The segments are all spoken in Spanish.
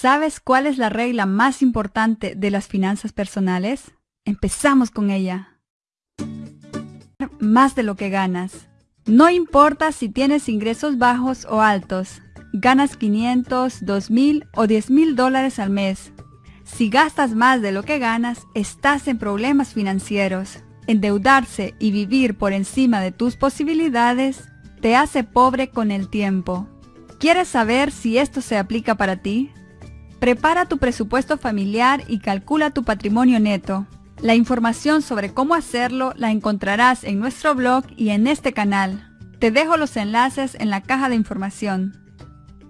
¿Sabes cuál es la regla más importante de las finanzas personales? Empezamos con ella. Más de lo que ganas. No importa si tienes ingresos bajos o altos, ganas 500, 2000 o 10 mil dólares al mes. Si gastas más de lo que ganas, estás en problemas financieros. Endeudarse y vivir por encima de tus posibilidades te hace pobre con el tiempo. ¿Quieres saber si esto se aplica para ti? Prepara tu presupuesto familiar y calcula tu patrimonio neto. La información sobre cómo hacerlo la encontrarás en nuestro blog y en este canal. Te dejo los enlaces en la caja de información.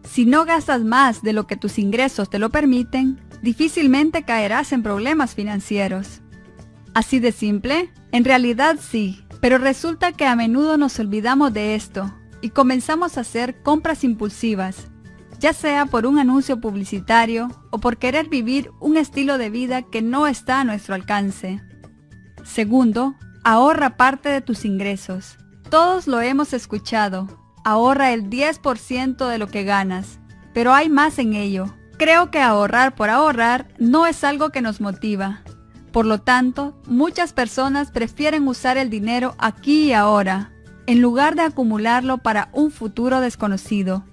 Si no gastas más de lo que tus ingresos te lo permiten, difícilmente caerás en problemas financieros. ¿Así de simple? En realidad sí, pero resulta que a menudo nos olvidamos de esto y comenzamos a hacer compras impulsivas, ya sea por un anuncio publicitario o por querer vivir un estilo de vida que no está a nuestro alcance. Segundo, ahorra parte de tus ingresos. Todos lo hemos escuchado. Ahorra el 10% de lo que ganas, pero hay más en ello. Creo que ahorrar por ahorrar no es algo que nos motiva. Por lo tanto, muchas personas prefieren usar el dinero aquí y ahora, en lugar de acumularlo para un futuro desconocido.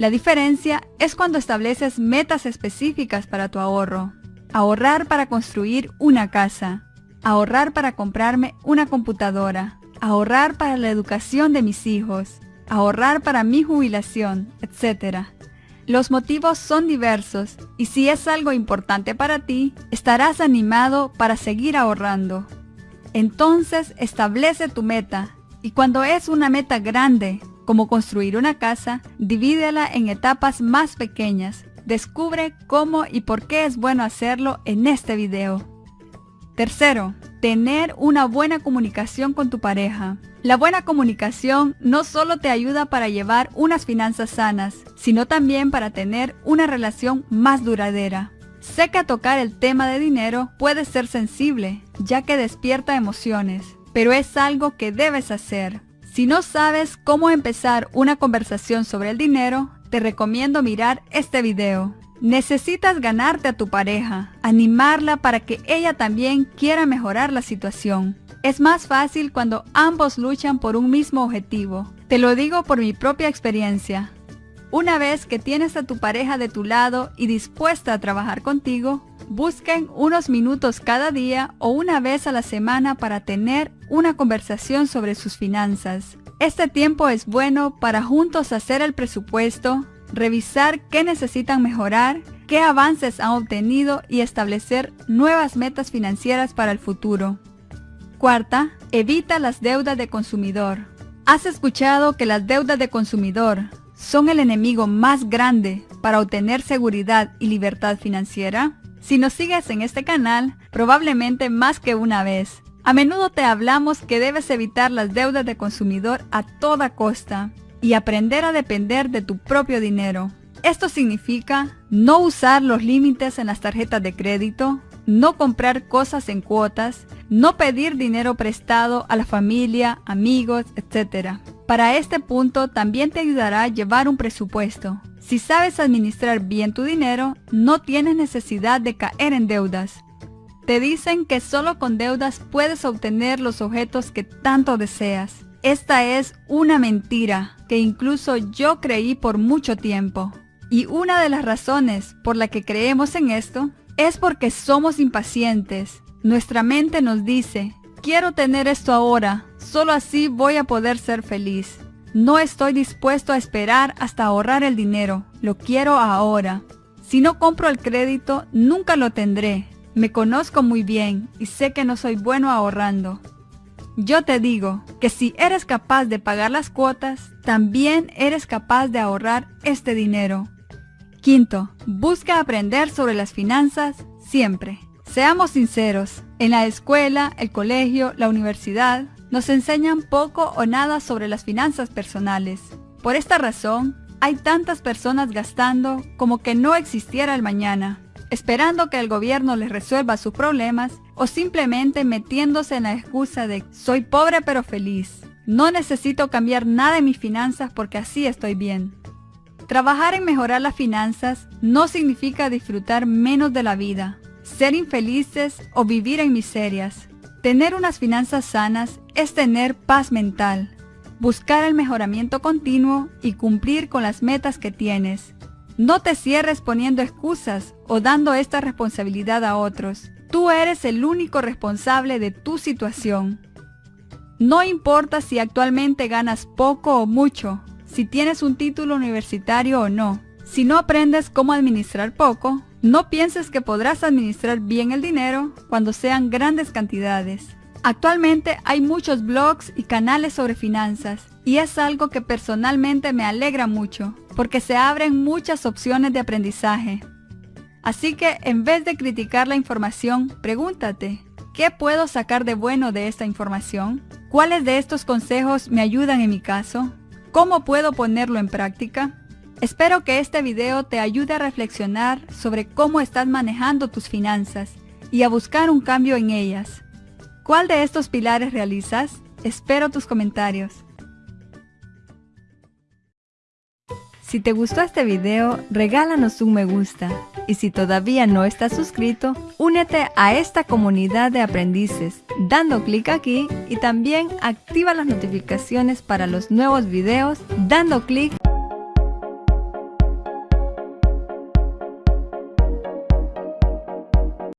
La diferencia es cuando estableces metas específicas para tu ahorro. Ahorrar para construir una casa. Ahorrar para comprarme una computadora. Ahorrar para la educación de mis hijos. Ahorrar para mi jubilación, etc. Los motivos son diversos y si es algo importante para ti, estarás animado para seguir ahorrando. Entonces establece tu meta y cuando es una meta grande, como construir una casa, divídela en etapas más pequeñas. Descubre cómo y por qué es bueno hacerlo en este video. Tercero, tener una buena comunicación con tu pareja. La buena comunicación no solo te ayuda para llevar unas finanzas sanas, sino también para tener una relación más duradera. Sé que tocar el tema de dinero puede ser sensible, ya que despierta emociones, pero es algo que debes hacer. Si no sabes cómo empezar una conversación sobre el dinero, te recomiendo mirar este video. Necesitas ganarte a tu pareja, animarla para que ella también quiera mejorar la situación. Es más fácil cuando ambos luchan por un mismo objetivo. Te lo digo por mi propia experiencia. Una vez que tienes a tu pareja de tu lado y dispuesta a trabajar contigo, busquen unos minutos cada día o una vez a la semana para tener una conversación sobre sus finanzas. Este tiempo es bueno para juntos hacer el presupuesto, revisar qué necesitan mejorar, qué avances han obtenido y establecer nuevas metas financieras para el futuro. Cuarta, evita las deudas de consumidor. ¿Has escuchado que las deudas de consumidor son el enemigo más grande para obtener seguridad y libertad financiera? Si nos sigues en este canal, probablemente más que una vez. A menudo te hablamos que debes evitar las deudas de consumidor a toda costa y aprender a depender de tu propio dinero. Esto significa no usar los límites en las tarjetas de crédito, no comprar cosas en cuotas, no pedir dinero prestado a la familia, amigos, etc. Para este punto también te ayudará a llevar un presupuesto, si sabes administrar bien tu dinero, no tienes necesidad de caer en deudas. Te dicen que solo con deudas puedes obtener los objetos que tanto deseas. Esta es una mentira que incluso yo creí por mucho tiempo. Y una de las razones por la que creemos en esto es porque somos impacientes. Nuestra mente nos dice, quiero tener esto ahora, solo así voy a poder ser feliz. No estoy dispuesto a esperar hasta ahorrar el dinero, lo quiero ahora. Si no compro el crédito, nunca lo tendré. Me conozco muy bien y sé que no soy bueno ahorrando. Yo te digo que si eres capaz de pagar las cuotas, también eres capaz de ahorrar este dinero. Quinto, busca aprender sobre las finanzas siempre. Seamos sinceros, en la escuela, el colegio, la universidad, nos enseñan poco o nada sobre las finanzas personales. Por esta razón, hay tantas personas gastando como que no existiera el mañana, esperando que el gobierno les resuelva sus problemas o simplemente metiéndose en la excusa de soy pobre pero feliz. No necesito cambiar nada en mis finanzas porque así estoy bien. Trabajar en mejorar las finanzas no significa disfrutar menos de la vida, ser infelices o vivir en miserias. Tener unas finanzas sanas es tener paz mental, buscar el mejoramiento continuo y cumplir con las metas que tienes. No te cierres poniendo excusas o dando esta responsabilidad a otros. Tú eres el único responsable de tu situación. No importa si actualmente ganas poco o mucho, si tienes un título universitario o no. Si no aprendes cómo administrar poco, no pienses que podrás administrar bien el dinero cuando sean grandes cantidades. Actualmente hay muchos blogs y canales sobre finanzas y es algo que personalmente me alegra mucho porque se abren muchas opciones de aprendizaje. Así que en vez de criticar la información, pregúntate, ¿qué puedo sacar de bueno de esta información? ¿Cuáles de estos consejos me ayudan en mi caso? ¿Cómo puedo ponerlo en práctica? Espero que este video te ayude a reflexionar sobre cómo estás manejando tus finanzas y a buscar un cambio en ellas. ¿Cuál de estos pilares realizas? Espero tus comentarios. Si te gustó este video, regálanos un me gusta. Y si todavía no estás suscrito, únete a esta comunidad de aprendices dando clic aquí y también activa las notificaciones para los nuevos videos dando clic